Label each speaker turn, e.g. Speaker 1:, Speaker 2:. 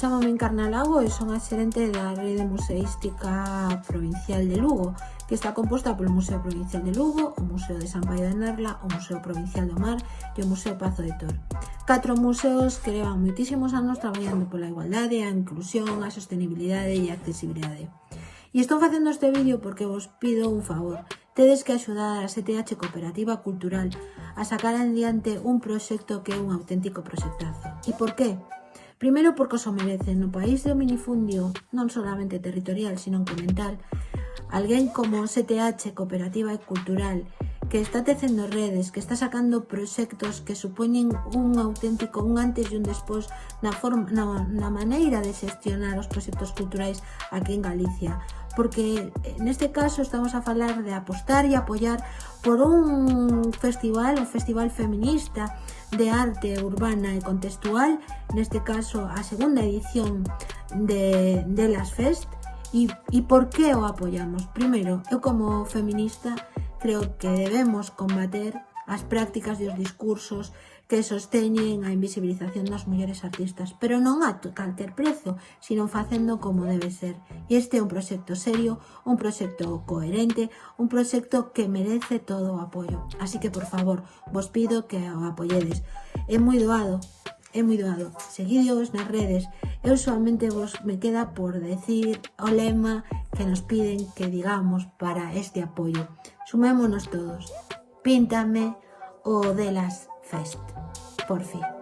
Speaker 1: Chámame Encarna Lago e son a xerente da Rede Museística Provincial de Lugo, que está composta polo Museo Provincial de Lugo, o Museo de San Paio de Nerla, o Museo Provincial do Mar e o Museo Pazo de Tor. Catro museos que levan moitísimos anos traballando pola igualdade, a inclusión, a sostenibilidade e a accesibilidade. E estou facendo este vídeo porque vos pido un favor, tedes que axudar a CTH Cooperativa Cultural a sacar adiante un proxecto que é un auténtico proxectazo. E por qué? Primeiro porque os merecen no país do minifundio, non solamente territorial, sino incremental, alguén como CTH Cooperativa e Cultural, que está tecendo redes, que está sacando proxectos que supoñen un auténtico un antes e un despois na, forma, na, na maneira de xestionar os proxectos culturais aquí en Galicia. Porque neste caso estamos a falar de apostar e apoiar por un festival, un festival feminista, de arte urbana e contextual, neste caso a segunda edición de, de las Fest, e, e por que o apoiamos? Primeiro, eu como feminista creo que debemos combater as prácticas e os discursos que sosteñen a invisibilización das mulleres artistas, pero non a calquer prezo, sino facendo como debe ser. E este é un proxecto serio, un proxecto coherente, un proxecto que merece todo o apoio. Así que, por favor, vos pido que o apoyedes. É moi doado, é moi doado. Seguidos nas redes. Eu solamente vos me queda por decir o lema que nos piden que digamos para este apoio. Sumémonos todos. Píntame o delas Fest. Por fin.